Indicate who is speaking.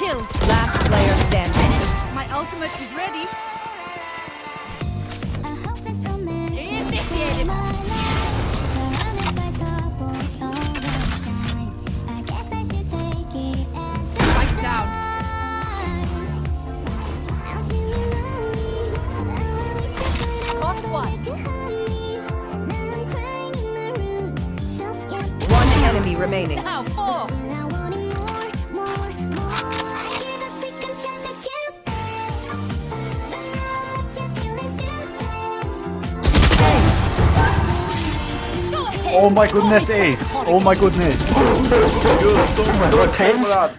Speaker 1: killed.
Speaker 2: Last player standing.
Speaker 1: My ultimate is ready. Initiated. Spikes down. Caught one.
Speaker 2: One enemy remaining.
Speaker 1: Now four.
Speaker 3: Oh my goodness, Ace. Oh my goodness. My god, tense.